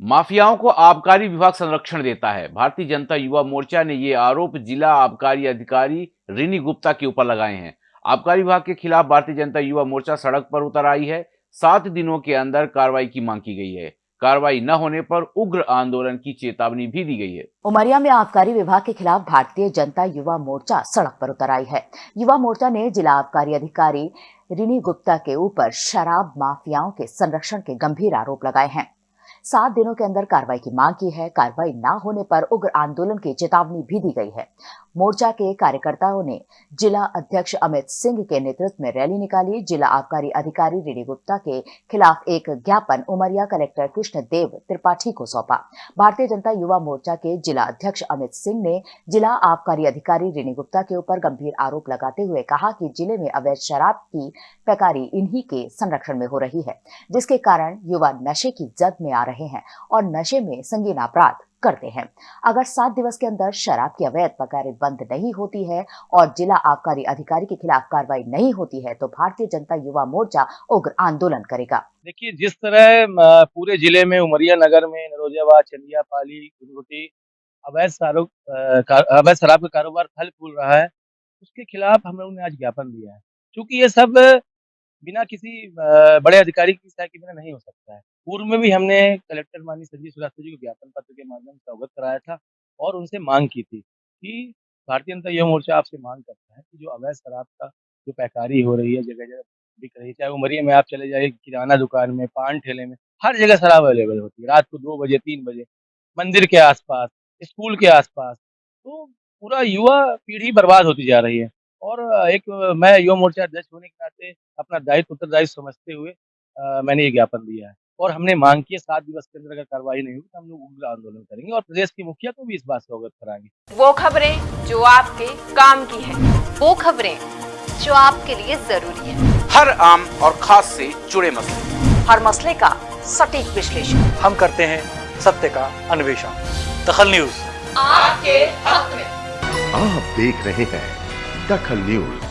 माफियाओं को आबकारी विभाग संरक्षण देता है। भारतीय जनता युवा मोर्चा ने ये आरोप जिला आबकारी अधिकारी रिनी गुप्ता के ऊपर लगाए हैं। आबकारी विभाग के खिलाफ भारतीय जनता युवा मोर्चा सड़क पर उतर आई है। सात दिनों के अंदर कार्रवाई की मांग की गई है। कार्रवाई न होने पर उग्र आंदोलन की चेतावनी भी दी गई है। उमरिया में आबकारी विभाग के खिलाफ भारतीय जनता युवा मोर्चा सड़क पर उतर आई है। युवा मोर्चा ने जिला आबकारी अधिकारी रिनी गुप्ता के ऊपर शराब माफियाओं के संरक्षण के गंभीर आरोप लगाए हैं। सात दिनों के अंदर कार्रवाई की मांग की है। कार्रवाई न होने पर उग्र आंदोलन की चेतावनी भी दी गई है। मोर्चा के कार्यकर्ताओं ने जिला अध्यक्ष अमित सिंह के नेतृत्व में रैली निकाली। जिला आबकारी अधिकारी रिनी गुप्ता के खिलाफ एक ज्ञापन उमरिया कलेक्टर कृष्ण देव त्रिपाठी को सौंपा। भारतीय जनता युवा मोर्चा के जिला अध्यक्ष अमित सिंह ने जिला आबकारी अधिकारी रिनी गुप्ता के ऊपर गंभीर आरोप लगाते हुए कहा कि ज़िले में अवैध शराब की पैकारी इन्हीं के संरक्षण में हो रही है, जिसके कारण युवा नशे की जद में आ रहे हैं और नशे में संगीन अपराध करते हैं। अगर सात दिवस के अंदर शराब की अवैध पकारें बंद नहीं होती है और जिला आबकारी अधिकारी के खिलाफ कार्रवाई नहीं होती है तो भारतीय जनता युवा मोर्चा उग्र आंदोलन करेगा। देखिए, जिस तरह पूरे ज़िले में उमरिया नगर में नरोजाबाद चंदिया, पाली गुनगुटी अवैध अवैध शराब का कारोबार फल फूल रहा है, उसके खिलाफ हम लोगों ने आज ज्ञापन दिया है। क्योंकि ये सब बिना किसी बड़े अधिकारी की सहायता के बिना नहीं हो सकता है। पूर्व में भी हमने कलेक्टर माननीय संजीव श्रीवास्तव जी को ज्ञापन पत्र के माध्यम से अवगत कराया था और उनसे मांग की थी कि भारतीय जनता युवा मोर्चा आपसे मांग करता है कि जो अवैध शराब का जो पैकारी हो रही है जगह जगह बिक रही है, चाहे उमरिया में आप चले जाइए, किराना दुकान में, पान ठेले में, हर जगह शराब अवेलेबल होती है। रात को दो बजे, तीन बजे, मंदिर के आसपास, स्कूल के आसपास तो पूरा युवा पीढ़ी बर्बाद होती जा रही है। और एक मैं युवा मोर्चा अध्यक्ष होने के नाते अपना दायित्व उत्तरदायित्व समझते हुए आ, मैंने ये ज्ञापन दिया है। और हमने मांग की है सात दिवस के अंदर अगर कार्रवाई नहीं होगी तो हम लोग उग्र आंदोलन करेंगे और प्रदेश की मुखिया को भी इस बात से अवगत कराएँगे। वो खबरें जो आपके काम की है वो खबरें जो आपके लिए ज़रूरी है। हर आम और खास से जुड़े मसले। हर मसले का सटीक विश्लेषण। हम करते हैं सत्य का अन्वेषण। दखल न्यूज़। आपके हक में। आप देख रहे हैं दखल न्यूज़